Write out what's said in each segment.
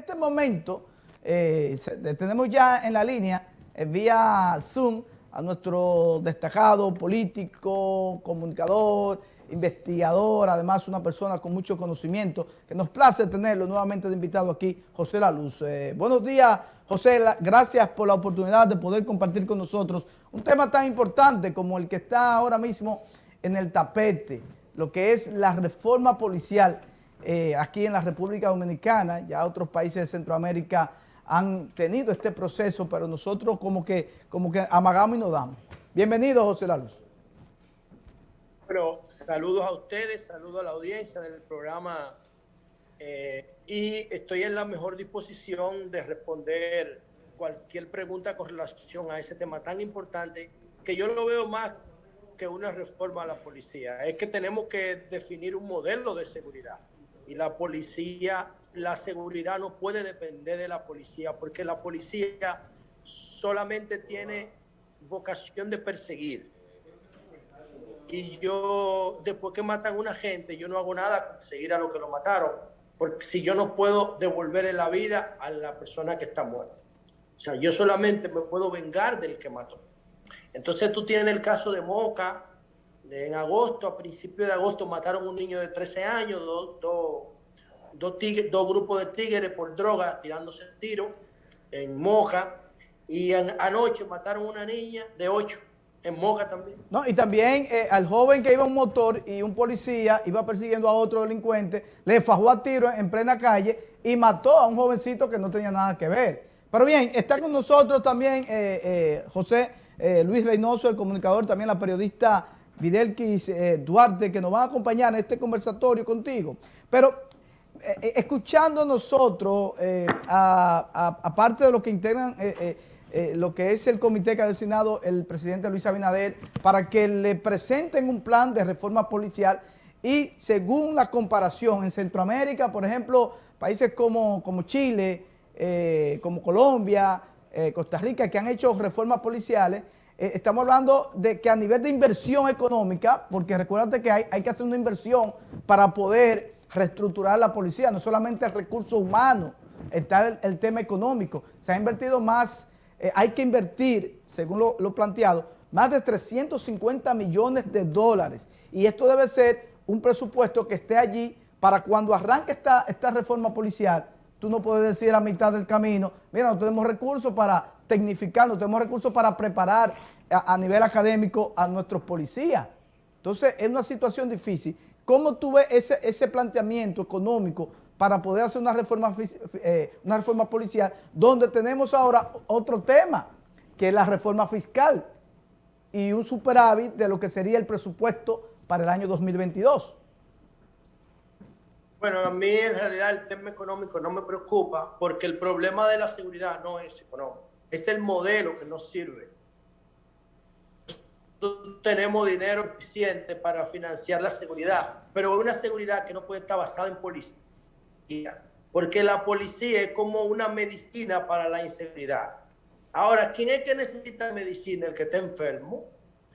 este momento eh, tenemos ya en la línea, eh, vía Zoom, a nuestro destacado político, comunicador, investigador, además una persona con mucho conocimiento, que nos place tenerlo nuevamente de invitado aquí, José La Luz. Eh, buenos días, José, gracias por la oportunidad de poder compartir con nosotros un tema tan importante como el que está ahora mismo en el tapete, lo que es la reforma policial eh, aquí en la República Dominicana, ya otros países de Centroamérica han tenido este proceso, pero nosotros como que, como que amagamos y nos damos. Bienvenido, José Laluz. Bueno, saludos a ustedes, saludos a la audiencia del programa eh, y estoy en la mejor disposición de responder cualquier pregunta con relación a ese tema tan importante que yo lo veo más que una reforma a la policía. Es que tenemos que definir un modelo de seguridad y la policía, la seguridad no puede depender de la policía, porque la policía solamente tiene vocación de perseguir. Y yo, después que matan a una gente, yo no hago nada con seguir a lo que lo mataron, porque si yo no puedo devolverle la vida a la persona que está muerta. O sea, yo solamente me puedo vengar del que mató. Entonces tú tienes el caso de Moca, en agosto, a principios de agosto, mataron un niño de 13 años, dos, grupos de tigres por droga tirándose el tiro en Moja. Y anoche mataron una niña de 8 en Moja también. No, y también eh, al joven que iba un motor y un policía iba persiguiendo a otro delincuente, le fajó a tiro en plena calle y mató a un jovencito que no tenía nada que ver. Pero bien, está con nosotros también eh, eh, José Luis Reynoso, el comunicador, también la periodista Videlquis eh, Duarte, que nos va a acompañar en este conversatorio contigo. Pero eh, eh, escuchando nosotros, aparte de lo que integran lo que es el comité que ha designado el presidente Luis Abinader, para que le presenten un plan de reforma policial y según la comparación en Centroamérica, por ejemplo, países como, como Chile, como Colombia, Costa Rica, que han hecho reformas policiales, eh, estamos hablando de que a nivel de inversión económica, porque recuérdate que hay, que hacer una inversión para poder reestructurar la policía, no solamente el recurso humano, está el, tema económico. Se ha invertido más, eh, hay que invertir, según lo, planteado, más de 350 millones de dólares. Y esto debe ser un presupuesto que esté allí para cuando arranque esta, esta reforma policial, tú no puedes decir a mitad del camino, mira, no tenemos recursos para tecnificar, no tenemos recursos para preparar a, nivel académico a nuestros policías. Entonces, es una situación difícil. ¿Cómo tú ves ese, ese planteamiento económico para poder hacer una reforma, eh, una reforma policial donde tenemos ahora otro tema, que es la reforma fiscal y un superávit de lo que sería el presupuesto para el año 2022? Bueno, a mí en realidad el tema económico no me preocupa porque el problema de la seguridad no es económico es el modelo que nos sirve. Tenemos dinero suficiente para financiar la seguridad, pero una seguridad que no puede estar basada en policía, porque la policía es como una medicina para la inseguridad. Ahora, ¿quién es que necesita medicina? El que está enfermo.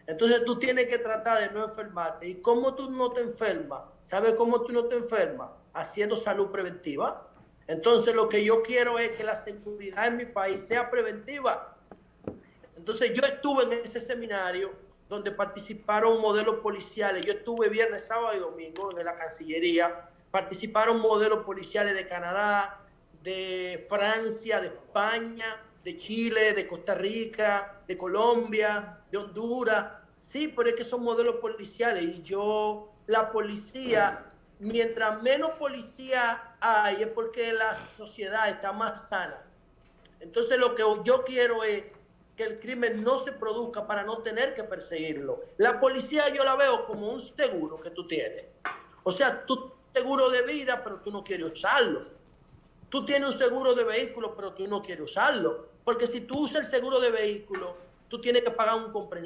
Entonces tú tienes que tratar de no enfermarte. ¿Y cómo tú no te enfermas? ¿Sabes cómo tú no te enfermas? Haciendo salud preventiva. Entonces lo que yo quiero es que la seguridad en mi país sea preventiva. Entonces yo estuve en ese seminario donde participaron modelos policiales. Yo estuve viernes, sábado y domingo en la Cancillería. Participaron modelos policiales de Canadá, de Francia, de España, de Chile, de Costa Rica, de Colombia, de Honduras. Sí, pero es que son modelos policiales y yo, la policía mientras menos policía hay es porque la sociedad está más sana. Entonces lo que yo quiero es que el crimen no se produzca para no tener que perseguirlo. La policía yo la veo como un seguro que tú tienes. O sea, tú seguro de vida, pero tú no quieres usarlo. Tú tienes un seguro de vehículo, pero tú no quieres usarlo. Porque si tú usas el seguro de vehículo, tú tienes que pagar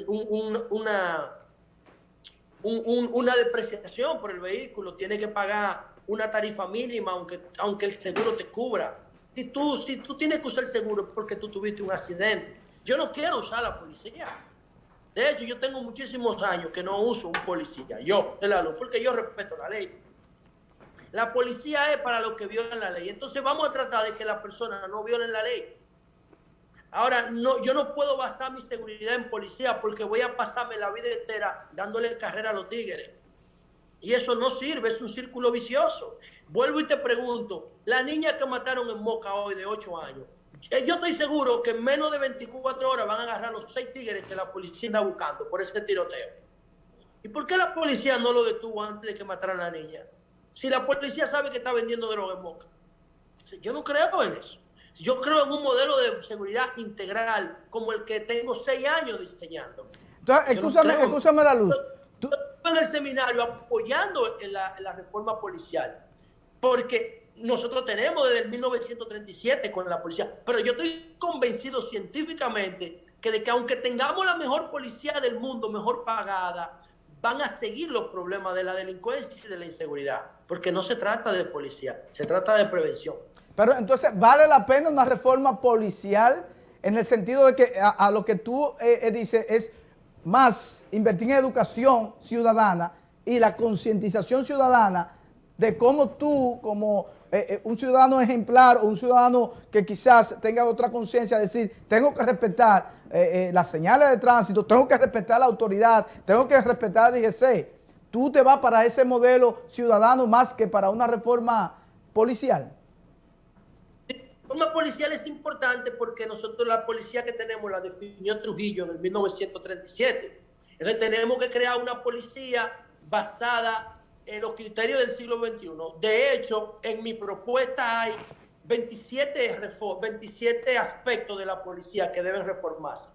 un, una una depreciación por el vehículo, tiene que pagar una tarifa mínima aunque, aunque el seguro te cubra. Si tú, si tú tienes que usar el seguro porque tú tuviste un accidente, yo no quiero usar la policía. De hecho, yo tengo muchísimos años que no uso un policía, yo, porque yo respeto la ley. La policía es para los que violan la ley. Entonces vamos a tratar de que las personas no violen la ley. Ahora, no, yo no puedo basar mi seguridad en policía porque voy a pasarme la vida entera dándole carrera a los tigres. Y eso no sirve, es un círculo vicioso. Vuelvo y te pregunto, la niña que mataron en Moca hoy de 8 años, eh, yo estoy seguro que en menos de 24 horas van a agarrar los seis tigres que la policía está buscando por ese tiroteo. ¿Y por qué la policía no lo detuvo antes de que mataran a la niña? Si la policía sabe que está vendiendo droga en Moca. Yo no creo en eso. Yo creo en un modelo de seguridad integral como el que tengo seis años diseñando. Entonces, escúchame, la luz. Tú... en el seminario apoyando la, la reforma policial, porque nosotros tenemos desde el 1937 con la policía, pero yo estoy convencido científicamente que de que aunque tengamos la mejor policía del mundo, mejor pagada, van a seguir los problemas de la delincuencia y de la inseguridad, porque no se trata de policía, se trata de prevención. Pero entonces, ¿vale la pena una reforma policial en el sentido de que a, lo que tú eh, eh, dices es más invertir en educación ciudadana y la concientización ciudadana de cómo tú, como eh, un ciudadano ejemplar o un ciudadano que quizás tenga otra conciencia, decir, tengo que respetar las señales de tránsito, tengo que respetar la autoridad, tengo que respetar la DGC. Tú te vas para ese modelo ciudadano más que para una reforma policial forma policial es importante porque nosotros la policía que tenemos la definió Trujillo en el 1937. Entonces tenemos que crear una policía basada en los criterios del siglo XXI. De hecho, en mi propuesta hay 27, 27 aspectos de la policía que deben reformarse.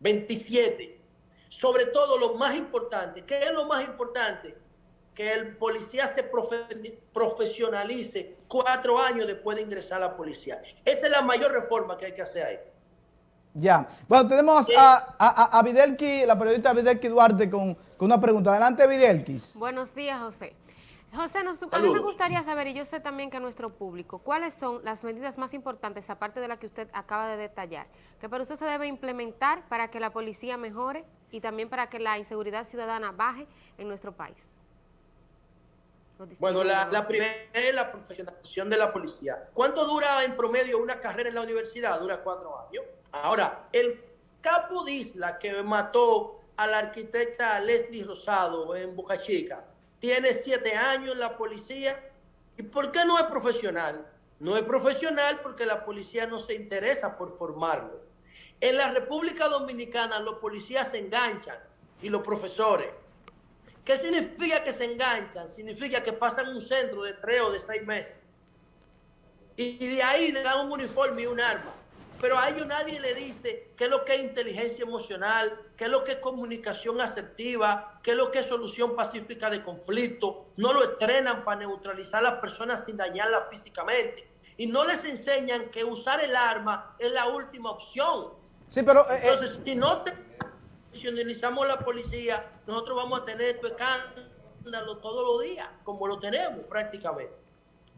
27. Sobre todo lo más importante. ¿Qué es lo más importante? Que el policía se profesionalice cuatro años después de ingresar a la policía. Esa es la mayor reforma que hay que hacer ahí. Ya. Bueno, tenemos a, a, a, Videlki, la periodista Videlki Duarte con, con una pregunta. Adelante, Videlkis. Buenos días, José. José, nos, a mí me gustaría saber, y yo sé también que nuestro público, ¿cuáles son las medidas más importantes, aparte de la que usted acaba de detallar, que para usted se debe implementar para que la policía mejore y también para que la inseguridad ciudadana baje en nuestro país? Bueno, la, primera es la profesionalización de la policía. ¿Cuánto dura en promedio una carrera en la universidad? Dura cuatro años. Ahora, el capo de Isla que mató a la arquitecta Leslie Rosado en Boca Chica, tiene siete años en la policía. ¿Y por qué no es profesional? No es profesional porque la policía no se interesa por formarlo. En la República Dominicana los policías se enganchan y los profesores. ¿Qué significa que se enganchan? Significa que pasan un centro de tres o de seis meses. Y de ahí le dan un uniforme y un arma. Pero a ellos nadie le dice qué es lo que es inteligencia emocional, qué es lo que es comunicación asertiva, qué es lo que es solución pacífica de conflicto. No lo entrenan para neutralizar a las personas sin dañarlas físicamente. Y no les enseñan que usar el arma es la última opción. Sí, pero... Eh, eh, Entonces, si no te profesionalizamos la policía, nosotros vamos a tener este escándalo todos los días, como lo tenemos prácticamente.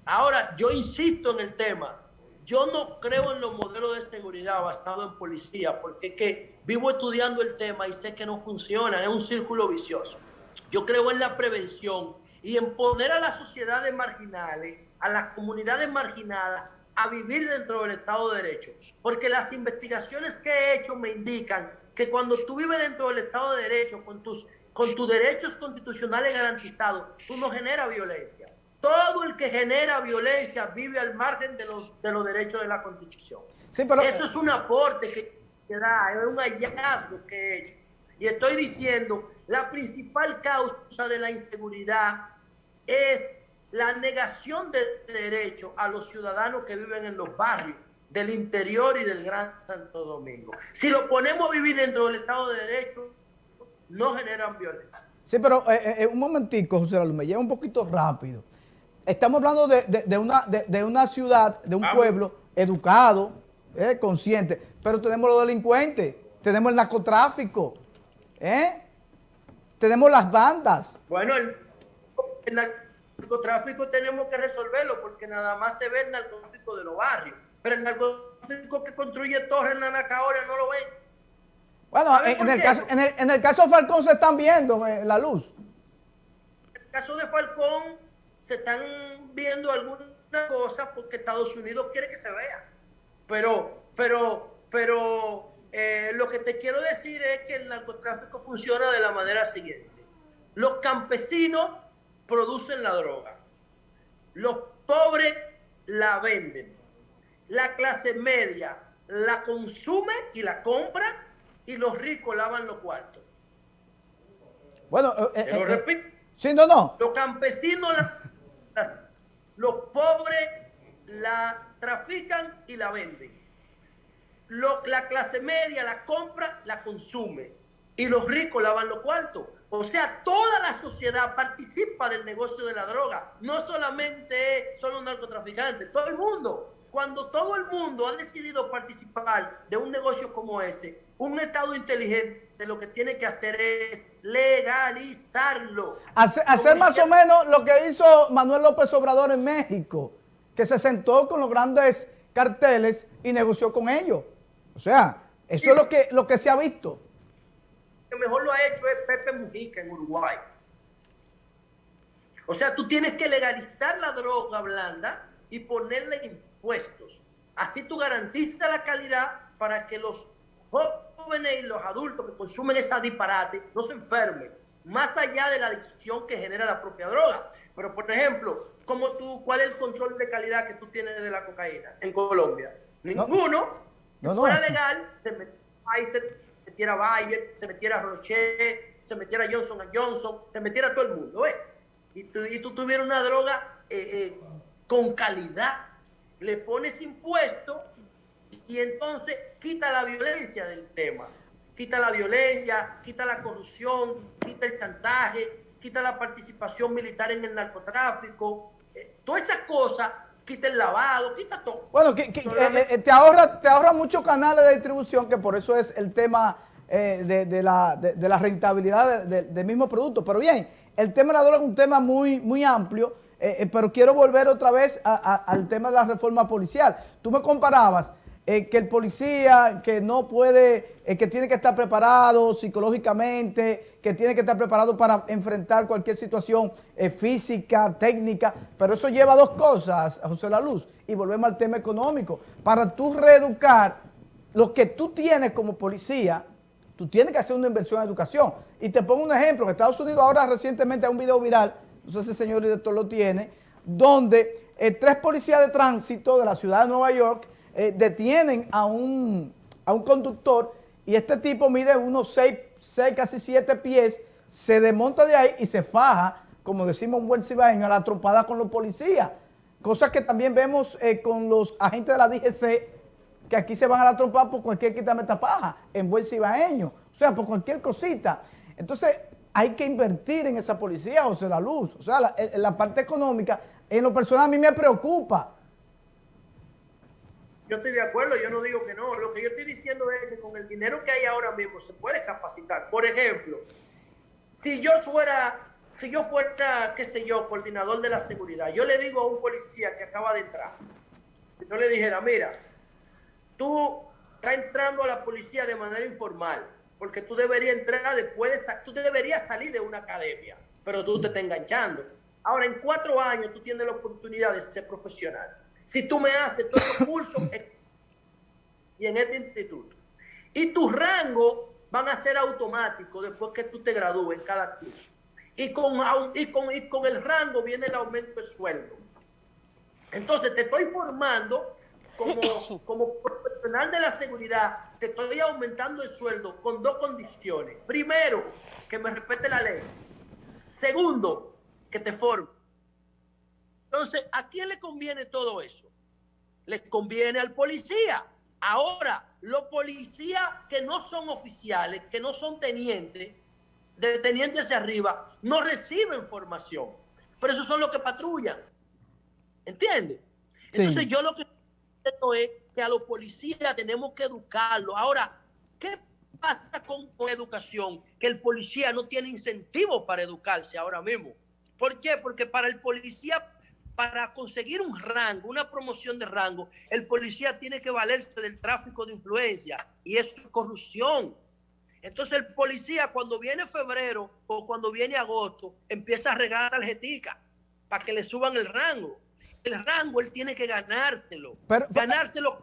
Ahora, yo insisto en el tema. Yo no creo en los modelos de seguridad basados en policía, porque que vivo estudiando el tema y sé que no funciona, es un círculo vicioso. Yo creo en la prevención y en poner a las sociedades marginales, a las comunidades marginadas, a vivir dentro del Estado de Derecho. Porque las investigaciones que he hecho me indican que cuando tú vives dentro del Estado de Derecho, con tus, con tus derechos constitucionales garantizados, tú no generas violencia. Todo el que genera violencia vive al margen de los, de los derechos de la Constitución. Eso es un aporte que, que da, es un hallazgo que he hecho. Y estoy diciendo, la principal causa de la inseguridad es la negación de derechos a los ciudadanos que viven en los barrios del interior y del Gran Santo Domingo. Si lo ponemos a vivir dentro del Estado de Derecho, no generan violencia. Sí, pero eh, eh, eh un momentico, José Lalu, me lleva un poquito rápido. Estamos hablando de, una, de, una ciudad, de un pueblo educado, eh, consciente, pero tenemos los delincuentes, tenemos el narcotráfico, ¿eh? tenemos las bandas. Bueno, el, el narcotráfico tenemos que resolverlo porque nada más se ve el narcotráfico de los barrios pero el narcotráfico que construye Torres en Nanacahora no lo ven. Bueno, en el, caso, en, el, en el, caso, de Falcón se están viendo eh, la luz. En el caso de Falcón se están viendo alguna cosa porque Estados Unidos quiere que se vea. Pero, pero, pero eh, lo que te quiero decir es que el narcotráfico funciona de la manera siguiente. Los campesinos producen la droga. Los pobres la venden. La clase media la consume y la compra y los ricos lavan los cuartos. Bueno, eh, eh, lo repito. Sí, no, no. Los campesinos la los pobres la trafican y la venden. la clase media la compra, la consume. Y los ricos lavan los cuartos. O sea, toda la sociedad participa del negocio de la droga. No solamente son los narcotraficantes, todo el mundo. Cuando todo el mundo ha decidido participar de un negocio como ese, un Estado inteligente lo que tiene que hacer es legalizarlo. Hacer, más o menos lo que hizo Manuel López Obrador en México, que se sentó con los grandes carteles y negoció con ellos. O sea, eso es lo que, lo que se ha visto. Lo mejor lo ha hecho es Pepe Mujica en Uruguay. O sea, tú tienes que legalizar la droga blanda y ponerle Así tú garantizas la calidad para que los jóvenes y los adultos que consumen esa disparate no se enfermen, más allá de la adicción que genera la propia droga. Pero, por ejemplo, ¿cómo tú, ¿cuál es el control de calidad que tú tienes de la cocaína en Colombia? Ninguno. No, no, fuera legal, se metiera se metiera Bayer, se metiera Rocher, se metiera Johnson Johnson, se metiera todo el mundo, ¿eh? Y tú, y tú tuvieras una droga eh, eh, con calidad, le pones impuestos y entonces quita la violencia del tema. Quita la violencia, quita la corrupción, quita el chantaje, quita la participación militar en el narcotráfico. Eh, todas esas cosas, quita el lavado, quita todo. Bueno, que, eh, eh, te, ahorra, te ahorra muchos canales de distribución, que por eso es el tema de, la, rentabilidad del mismo producto. Pero bien, el tema de la droga es un tema muy, muy amplio, pero quiero volver otra vez al tema de la reforma policial. Tú me comparabas eh, que el policía que no puede, eh, que tiene que estar preparado psicológicamente, que tiene que estar preparado para enfrentar cualquier situación eh, física, técnica, pero eso lleva a dos cosas, José La Luz, y volvemos al tema económico. Para tú reeducar lo que tú tienes como policía, tú tienes que hacer una inversión en educación. Y te pongo un ejemplo, en Estados Unidos ahora recientemente hay un video viral, no sé si el señor director lo tiene, donde tres policías de tránsito de la ciudad de Nueva York eh, detienen a un, a un conductor y este tipo mide unos 6, casi 7 pies, se desmonta de ahí y se faja, como decimos un buen cibaeño, a la trompada con los policías. Cosas que también vemos eh, con los agentes de la DGC, que aquí se van a la trompada por cualquier quitameta paja, en buen cibaeño, o sea, por cualquier cosita. Entonces, hay que invertir en esa policía, José La Luz. O sea, la, la parte económica, en lo personal a mí me preocupa, yo estoy de acuerdo, yo no digo que no. Lo que yo estoy diciendo es que con el dinero que hay ahora mismo se puede capacitar. Por ejemplo, si yo fuera, si yo fuera, qué sé yo, coordinador de la seguridad, yo le digo a un policía que acaba de entrar, yo le dijera, mira, tú estás entrando a la policía de manera informal, porque tú deberías entrar después de, tú deberías salir de una academia, pero tú te estás enganchando. Ahora, en cuatro años tú tienes la oportunidad de ser profesional si tú me haces todos los cursos y en este instituto. Y tus rangos van a ser automáticos después que tú te gradúes en cada curso. Y con, y con, y con el rango viene el aumento de sueldo. Entonces te estoy formando como, como profesional de la seguridad, te estoy aumentando el sueldo con dos condiciones. Primero, que me respete la ley. Segundo, que te forme. Entonces, ¿a quién le conviene todo eso? Les conviene al policía. Ahora, los policías que no son oficiales, que no son tenientes, de tenientes hacia arriba, no reciben formación. Pero esos son los que patrullan. ¿Entiendes? Entonces yo lo que es que a los policías tenemos que educarlos. Ahora, ¿qué pasa con, con educación? Que el policía no tiene incentivos para educarse ahora mismo. ¿Por qué? Porque para el policía para conseguir un rango, una promoción de rango, el policía tiene que valerse del tráfico de influencia y eso es corrupción. Entonces el policía cuando viene febrero o cuando viene agosto empieza a regalar tarjetica para que le suban el rango. El rango él tiene que ganárselo. ganárselo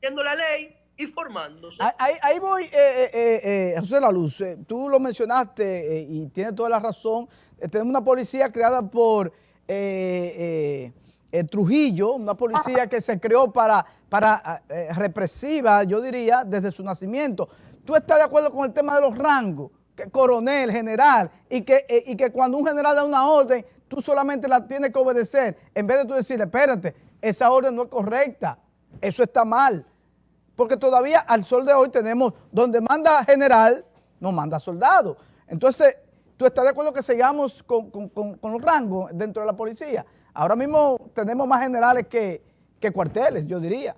siendo la ley y formándose. Ahí, voy, eh, eh, eh, José La Luz, tú lo mencionaste y tienes toda la razón. tenemos una policía creada por Trujillo, una policía que se creó para, para represiva, yo diría, desde su nacimiento. ¿Tú estás de acuerdo con el tema de los rangos? Que coronel, general, y que, y que cuando un general da una orden, tú solamente la tienes que obedecer, en vez de tú decirle, espérate, esa orden no es correcta, eso está mal. Porque todavía al sol de hoy tenemos, donde manda general, no manda soldado. Entonces, ¿tú estás de acuerdo que sigamos con, los rangos dentro de la policía? Ahora mismo tenemos más generales que, que cuarteles, yo diría.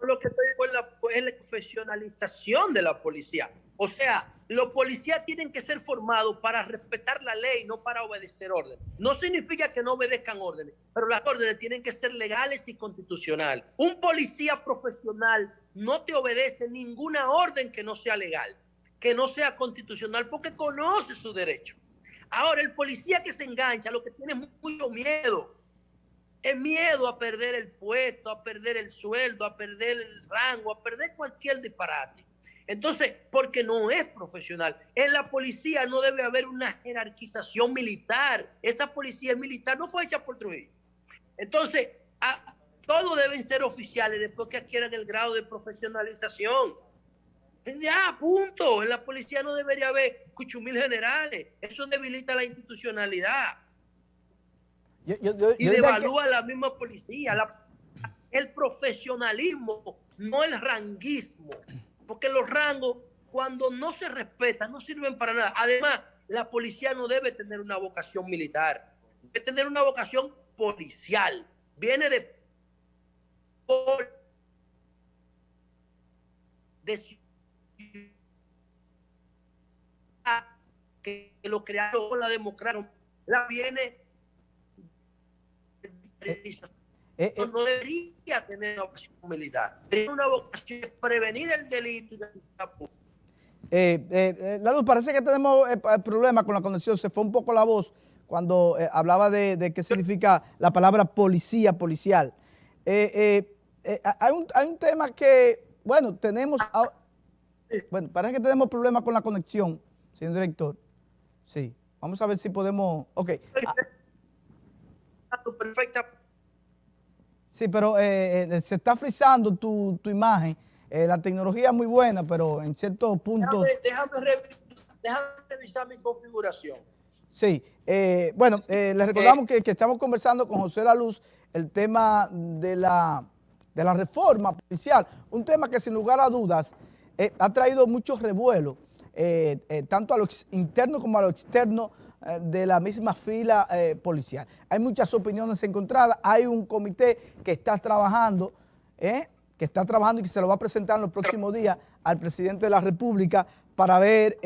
Lo que estoy es la profesionalización de la policía. O sea, los policías tienen que ser formados para respetar la ley, no para obedecer órdenes. No significa que no obedezcan órdenes, pero las órdenes tienen que ser legales y constitucionales. Un policía profesional no te obedece ninguna orden que no sea legal, que no sea constitucional, porque conoce su derecho. Ahora, el policía que se engancha, lo que tiene es mucho miedo. Es miedo a perder el puesto, a perder el sueldo, a perder el rango, a perder cualquier disparate. Entonces, porque no es profesional. En la policía no debe haber una jerarquización militar. Esa policía militar no fue hecha por Trujillo. Entonces, todos deben ser oficiales después que adquieran el grado de profesionalización. Ya, punto. En la policía no debería haber cuchumil generales. Eso debilita la institucionalidad. y devalúa la misma policía. el profesionalismo, no el ranguismo porque los rangos, cuando no se respetan, no sirven para nada. Además, la policía no debe tener una vocación militar, debe tener una vocación policial. Viene de, de que lo crearon, la democracia, la viene eh, eh, no debería tener una vocación militar. Tiene una vocación de prevenir el delito. Eh, eh, la luz, parece que tenemos problemas con la conexión. Se fue un poco la voz cuando hablaba de, qué significa la palabra policía, policial. hay, un, hay un tema que, bueno, tenemos... Bueno, parece que tenemos problemas con la conexión, señor director. Sí, vamos a ver si podemos... Ok. Perfecta Sí, pero eh, eh, se está frizando tu, imagen. Eh, la tecnología es muy buena, pero en ciertos puntos... Déjame, revisar mi configuración. Sí, bueno, les recordamos que, estamos conversando con José La Luz el tema de la, de la reforma policial, un tema que sin lugar a dudas ha traído muchos revuelos, tanto a lo interno como a lo externo eh, de la misma fila eh, policial. Hay muchas opiniones encontradas, hay un comité que está trabajando, eh, que está trabajando y que se lo va a presentar en los próximos días al presidente de la República para ver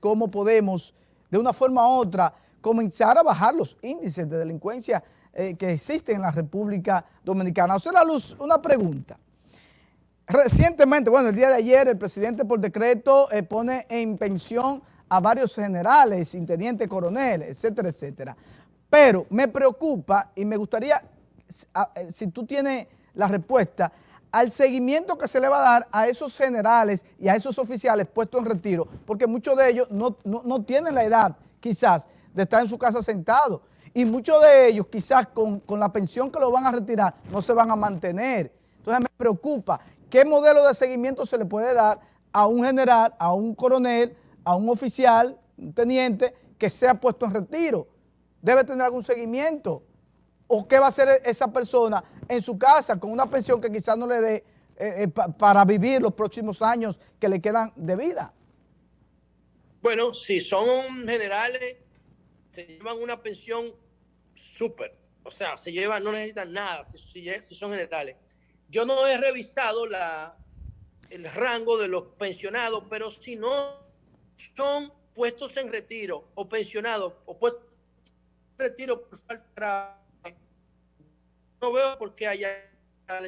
cómo podemos, de una forma u otra, comenzar a bajar los índices de delincuencia que existen en la República Dominicana. O sea, la luz, una pregunta. Recientemente, bueno, el día de ayer, el presidente por decreto pone en pensión a varios generales, sin teniente coronel, etcétera, etcétera. Pero me preocupa y me gustaría, eh, si tú tienes la respuesta, al seguimiento que se le va a dar a esos generales y a esos oficiales puestos en retiro, porque muchos de ellos no, tienen la edad, quizás, de estar en su casa sentado. Y muchos de ellos, quizás con, con la pensión que lo van a retirar, no se van a mantener. Entonces me preocupa, ¿qué modelo de seguimiento se le puede dar a un general, a un coronel, a un oficial, un teniente, que sea puesto en retiro. Debe tener algún seguimiento. ¿O qué va a hacer esa persona en su casa con una pensión que quizás no le dé eh, eh, para vivir los próximos años que le quedan de vida? Bueno, si son generales, se llevan una pensión súper. O sea, se llevan, no necesitan nada si, si, son generales. Yo no he revisado la, el rango de los pensionados, pero si no son puestos en retiro o pensionados o puestos en retiro por falta no veo por qué haya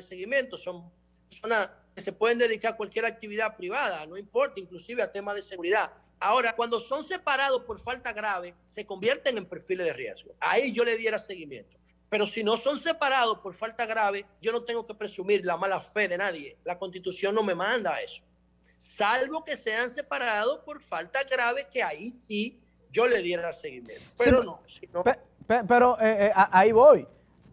seguimiento. Son personas que se pueden dedicar a cualquier actividad privada, no importa, inclusive a temas de seguridad. Ahora, cuando son separados por falta grave, se convierten en perfiles de riesgo. Ahí yo le diera seguimiento. Pero si no son separados por falta grave, yo no tengo que presumir la mala fe de nadie. La constitución no me manda a eso. Salvo que sean separados por falta grave, que ahí sí yo le diera seguimiento. Pero no, Pero eh, eh, ahí voy.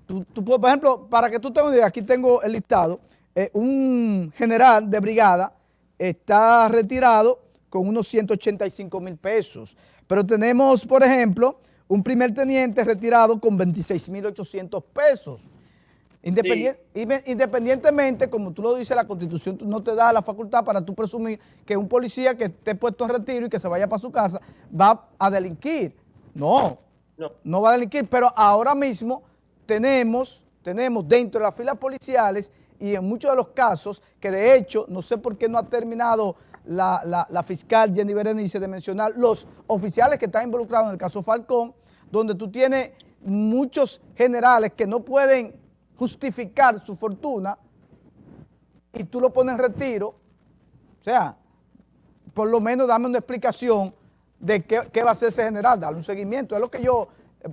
Tú, por ejemplo, para que tú tengas idea, aquí tengo el listado. Eh, un general de brigada está retirado con unos 185 mil pesos. Pero tenemos, por ejemplo, un primer teniente retirado con 26 mil 800 pesos. Independientemente, como tú lo dices, la Constitución no te da la facultad para tú presumir que un policía que esté puesto en retiro y que se vaya para su casa va a delinquir. No, no, no va a delinquir, pero ahora mismo tenemos, tenemos dentro de las filas policiales y en muchos de los casos, que de hecho, no sé por qué no ha terminado la, fiscal Jenny Berenice de mencionar los oficiales que están involucrados en el caso Falcón, donde tú tienes muchos generales que no pueden justificar su fortuna y tú lo pones en retiro, o sea, por lo menos dame una explicación de qué, va a hacer ese general, darle un seguimiento, es lo que yo,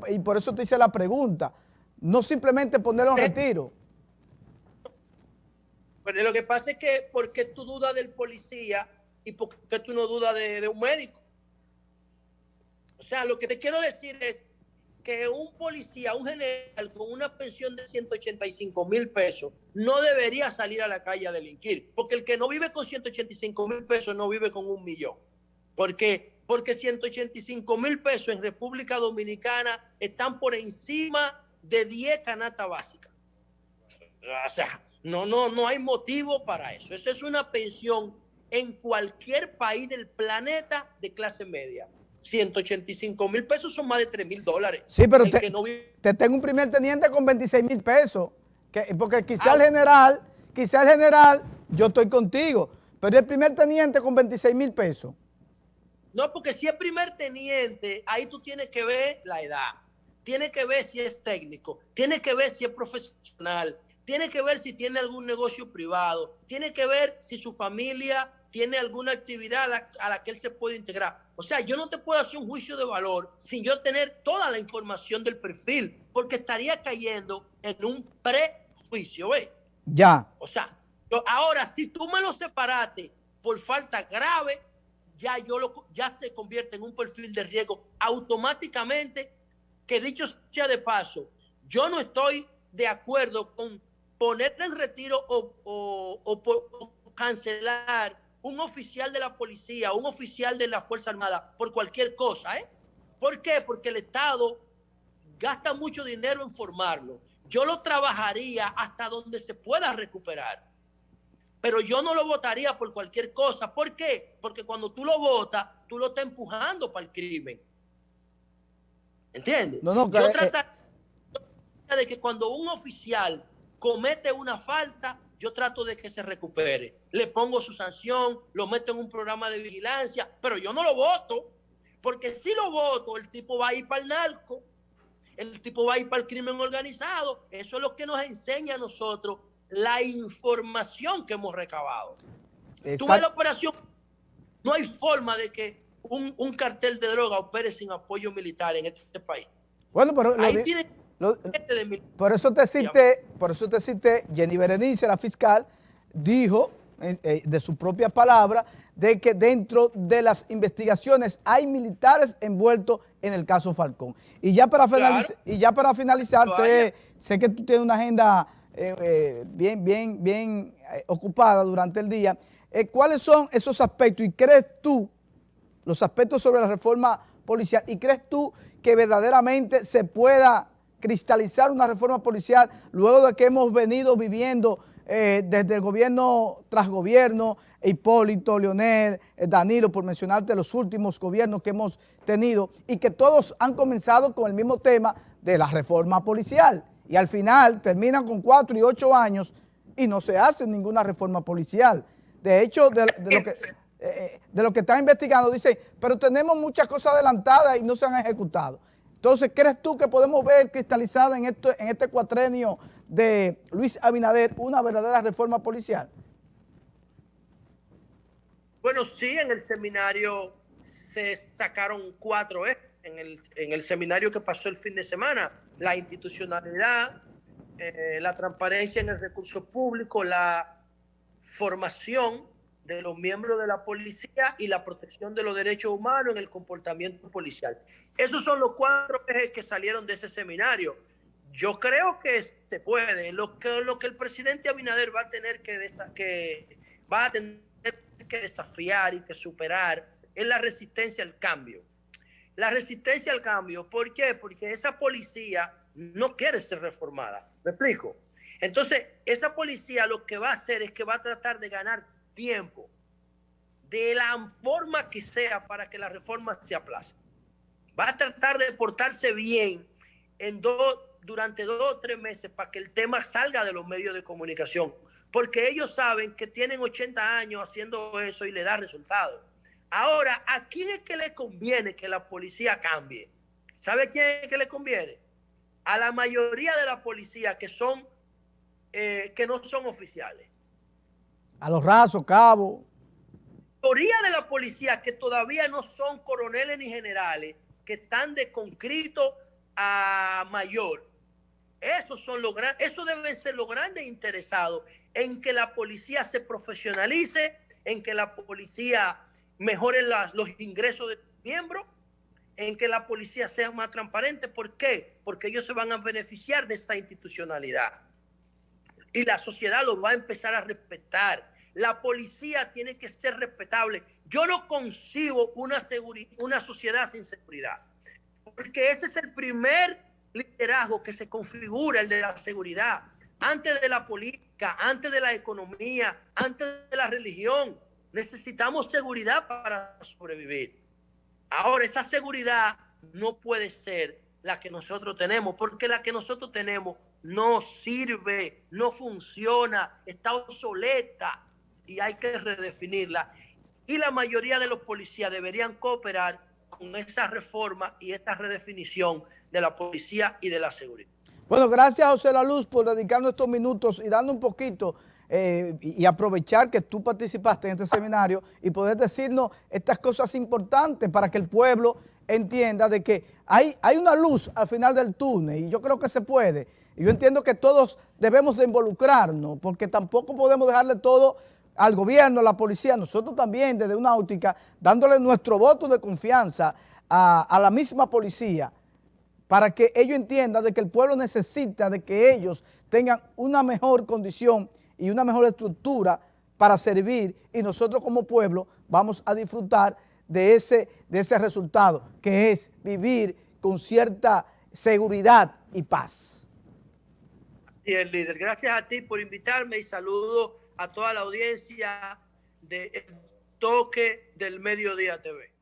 y por eso te hice la pregunta, no simplemente ponerlo en retiro. Pero lo que pasa es que, ¿por qué tú dudas del policía y por qué tú no dudas de, de un médico? O sea, lo que te quiero decir es que un policía, un general con una pensión de 185 mil pesos no debería salir a la calle a delinquir, porque el que no vive con 185 mil pesos no vive con un millón. ¿Por qué? Porque 185 mil pesos en República Dominicana están por encima de 10 canastas básicas. O sea, no, no, no hay motivo para eso. Eso es una pensión en cualquier país del planeta de clase media. 185 mil pesos son más de 3 mil dólares. Sí, pero te, tengo un primer teniente con 26 mil pesos. Que, porque quizá el general, quizá el general, yo estoy contigo, pero el primer teniente con 26 mil pesos. No, porque si es primer teniente, ahí tú tienes que ver la edad, tienes que ver si es técnico, tienes que ver si es profesional, tienes que ver si tiene algún negocio privado, tienes que ver si su familia tiene alguna actividad a la, que él se puede integrar. O sea, yo no te puedo hacer un juicio de valor sin yo tener toda la información del perfil, porque estaría cayendo en un prejuicio, ¿ves? Ya. O sea, ahora, si tú me lo separaste por falta grave, ya, yo lo, ya se convierte en un perfil de riesgo automáticamente, que dicho sea de paso, yo no estoy de acuerdo con poner en retiro o, o cancelar un oficial de la policía, un oficial de la Fuerza Armada, por cualquier cosa, ¿eh? ¿Por qué? Porque el Estado gasta mucho dinero en formarlo. Yo lo trabajaría hasta donde se pueda recuperar. Pero yo no lo votaría por cualquier cosa. ¿Por qué? Porque cuando tú lo votas, tú lo estás empujando para el crimen. ¿Entiendes? No, no, yo eh, trataría de que cuando un oficial comete una falta, yo trato de que se recupere. Le pongo su sanción, lo meto en un programa de vigilancia, pero yo no lo voto, porque si lo voto, el tipo va a ir para el narco, el tipo va a ir para el crimen organizado. Eso es lo que nos enseña a nosotros la información que hemos recabado. Tú ves la operación, no hay forma de que un, cartel de droga opere sin apoyo militar en este país. Bueno, pero Ahí tiene por eso te cité, por eso te cité, Jenny Berenice, la fiscal, dijo eh, eh, de su propia palabra de que dentro de las investigaciones hay militares envueltos en el caso Falcón. Y ya para, finalizar, y ya para finalizar, sé, que tú tienes una agenda eh, bien, bien, bien ocupada durante el día. ¿Cuáles son esos aspectos y crees tú, los aspectos sobre la reforma policial, y crees tú que verdaderamente se pueda cristalizar una reforma policial luego de que hemos venido viviendo eh, desde el gobierno tras gobierno, Hipólito, Leonel, eh, Danilo, por mencionarte los últimos gobiernos que hemos tenido y que todos han comenzado con el mismo tema de la reforma policial y al final terminan con cuatro y ocho años y no se hace ninguna reforma policial. De hecho, de, lo que... Eh, de lo que están investigando, dice, pero tenemos muchas cosas adelantadas y no se han ejecutado. Entonces, ¿crees tú que podemos ver cristalizada en, esto, en este cuatrenio de Luis Abinader una verdadera reforma policial? Bueno, sí, en el seminario se sacaron cuatro ejes. En el, en el seminario que pasó el fin de semana, la institucionalidad, eh, la transparencia en el recurso público, la formación de los miembros de la policía y la protección de los derechos humanos en el comportamiento policial. Esos son los cuatro ejes que salieron de ese seminario. Yo creo que se puede. Lo que, lo que el presidente Abinader va a tener que, que va a tener que desafiar y que superar es la resistencia al cambio. La resistencia al cambio, ¿por qué? Porque esa policía no quiere ser reformada. ¿Me explico? Entonces, esa policía lo que va a hacer es que va a tratar de ganar tiempo de la forma que sea para que la reforma se aplace. Va a tratar de portarse bien en dos, durante dos o tres meses para que el tema salga de los medios de comunicación, porque ellos saben que tienen 80 años haciendo eso y le da resultados. Ahora, ¿a quién es que le conviene que la policía cambie? ¿Sabe quién es que le conviene? A la mayoría de la policía que son eh, que no son oficiales. A los rasos, cabos. La mayoría de la policía que todavía no son coroneles ni generales, que están de concreto a mayor. Esos son los eso deben ser los grandes interesados en que la policía se profesionalice, en que la policía mejoren los ingresos de miembros, en que la policía sea más transparente. ¿Por qué? Porque ellos se van a beneficiar de esta institucionalidad. Y la sociedad lo va a empezar a respetar. La policía tiene que ser respetable. Yo no concibo una, una sociedad sin seguridad. Porque ese es el primer liderazgo que se configura, el de la seguridad. Antes de la política, antes de la economía, antes de la religión. Necesitamos seguridad para sobrevivir. Ahora, esa seguridad no puede ser la que nosotros tenemos, porque la que nosotros tenemos no sirve, no funciona, está obsoleta y hay que redefinirla. Y la mayoría de los policías deberían cooperar con esa reforma y esta redefinición de la policía y de la seguridad. Bueno, gracias José La Luz por dedicarnos estos minutos y dando un poquito eh, y aprovechar que tú participaste en este seminario y poder decirnos estas cosas importantes para que el pueblo entienda de que hay, hay una luz al final del túnel y yo creo que se puede. Yo entiendo que todos debemos de involucrarnos porque tampoco podemos dejarle todo al gobierno, a la policía, nosotros también desde una óptica, dándole nuestro voto de confianza a, a la misma policía para que ellos entiendan de que el pueblo necesita de que ellos tengan una mejor condición y una mejor estructura para servir y nosotros como pueblo vamos a disfrutar de ese, de ese resultado, que es vivir con cierta seguridad y paz. El líder. Gracias a ti por invitarme y saludo a toda la audiencia de El Toque del Mediodía TV.